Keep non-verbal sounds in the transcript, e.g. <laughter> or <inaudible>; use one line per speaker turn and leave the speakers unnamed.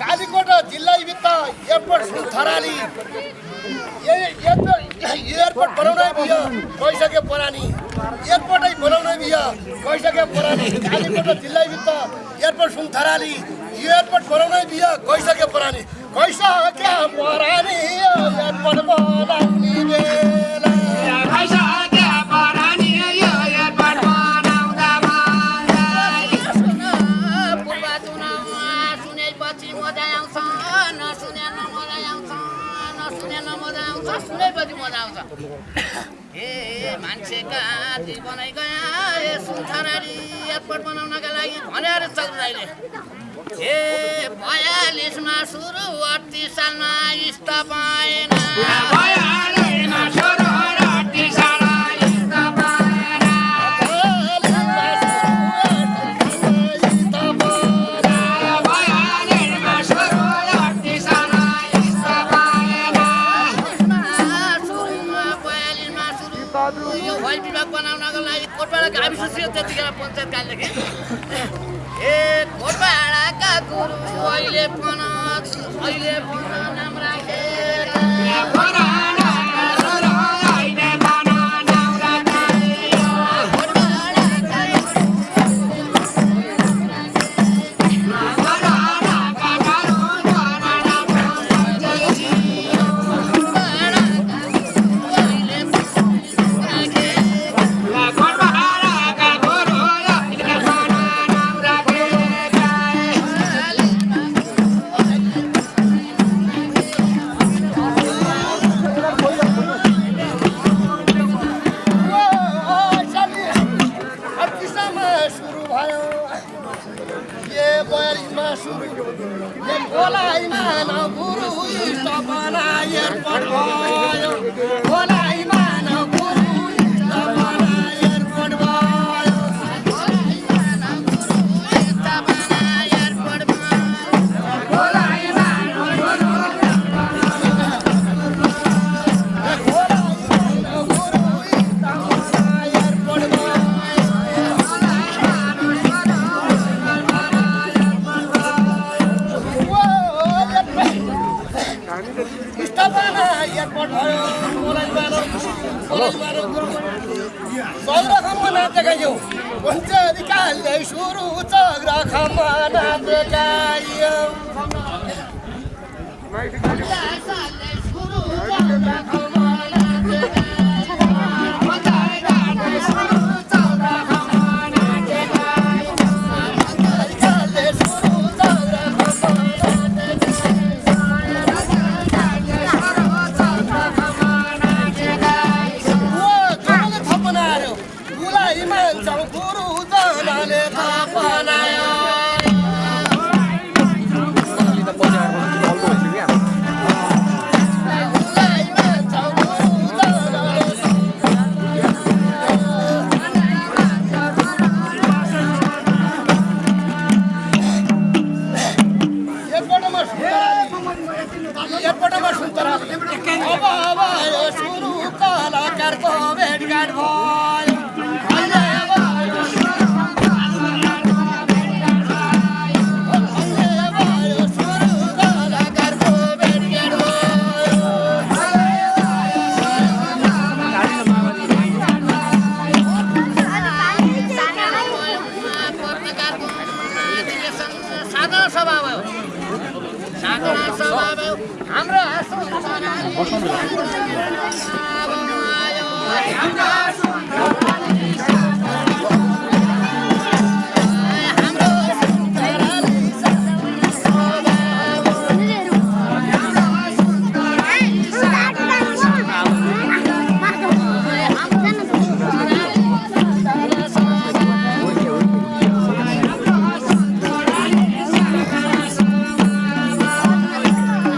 कालीकोट जिल्लाभित्र airport Tharali. Airport बनाउनै भयो गइसक्यो पुरानी। एयरपोर्टै बनाउनै भयो गइसक्यो पुरानी। कालीकोट जिल्लाभित्र एयरपोर्ट सुनथराली एयरपोर्ट बनाउनै भयो गइसक्यो पुरानी। गइसक्यो पुरानी
नसुने नमजा आउँछ सुनेपछि मजा आउँछ <coughs> ए सुन्थरारी एयरपोर्ट बनाउनका लागि सुरु अडतिस सालमा बयालिसमा यो भल विभाग बनाउनको लागि कोटपाडा गाविस त्यतिखेर पञ्चायत कालदेखि <laughs> ए कोटपाडाका गुरु अहिले पन अहिले पन
बयालिसमा सुरु ए एयरपोर्ट भयो चौध खम्म नाचेकायो भन्छ अधिकारले सुरु चौध खम्म नाचेकायो गुलाई मान्छौ गुरु
हाम्रो